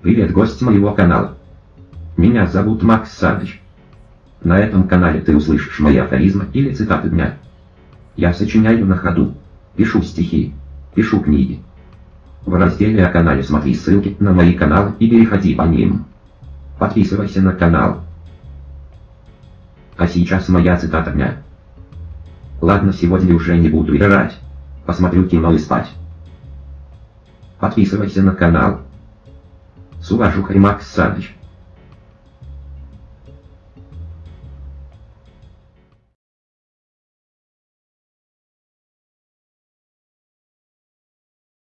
Привет, гость моего канала. Меня зовут Макс Саныч. На этом канале ты услышишь мои афоризмы или цитаты дня. Я сочиняю на ходу, пишу стихи, пишу книги. В разделе о канале смотри ссылки на мои каналы и переходи по ним. Подписывайся на канал. А сейчас моя цитата дня. Ладно, сегодня уже не буду играть. Посмотрю кино и спать. Подписывайся на канал. С уважухой Макс Саныч.